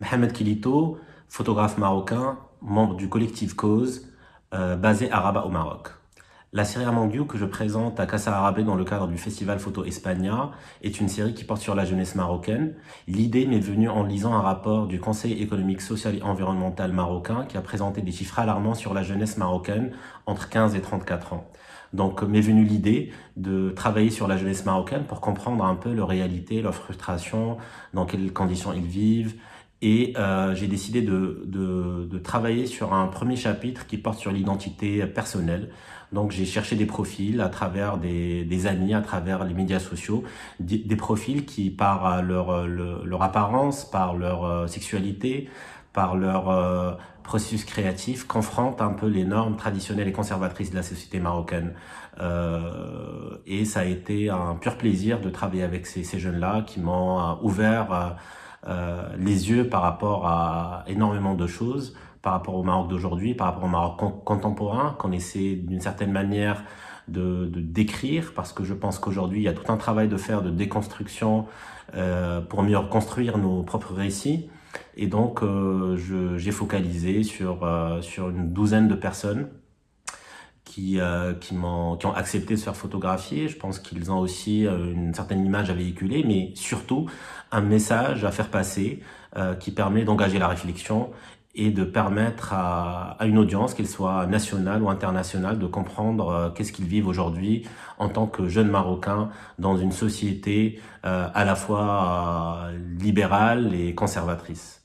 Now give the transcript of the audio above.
Mohamed Kilito, photographe marocain, membre du collectif Cause, euh, basé à Rabat au Maroc. La série Amandiou que je présente à Casa Arabé dans le cadre du festival Photo Espagna est une série qui porte sur la jeunesse marocaine. L'idée m'est venue en lisant un rapport du Conseil économique, social et environnemental marocain qui a présenté des chiffres alarmants sur la jeunesse marocaine entre 15 et 34 ans. Donc m'est venue l'idée de travailler sur la jeunesse marocaine pour comprendre un peu leur réalité, leur frustration, dans quelles conditions ils vivent, et euh, j'ai décidé de, de, de, travailler sur un premier chapitre qui porte sur l'identité personnelle. Donc j'ai cherché des profils à travers des, des, amis, à travers les médias sociaux, des, profils qui par leur, leur, leur, apparence, par leur euh, sexualité, par leur euh, processus créatif, confrontent un peu les normes traditionnelles et conservatrices de la société marocaine. Euh, et ça a été un pur plaisir de travailler avec ces, ces jeunes-là qui m'ont ouvert euh, les yeux par rapport à énormément de choses, par rapport au Maroc d'aujourd'hui, par rapport au Maroc contemporain, qu'on essaie d'une certaine manière de, décrire, parce que je pense qu'aujourd'hui, il y a tout un travail de faire de déconstruction euh, pour mieux reconstruire nos propres récits. Et donc, euh, j'ai focalisé sur, euh, sur une douzaine de personnes qui, euh, qui, ont, qui ont accepté de se faire photographier. Je pense qu'ils ont aussi euh, une certaine image à véhiculer, mais surtout un message à faire passer euh, qui permet d'engager la réflexion et de permettre à, à une audience, qu'elle soit nationale ou internationale, de comprendre euh, qu'est-ce qu'ils vivent aujourd'hui en tant que jeunes Marocains dans une société euh, à la fois libérale et conservatrice.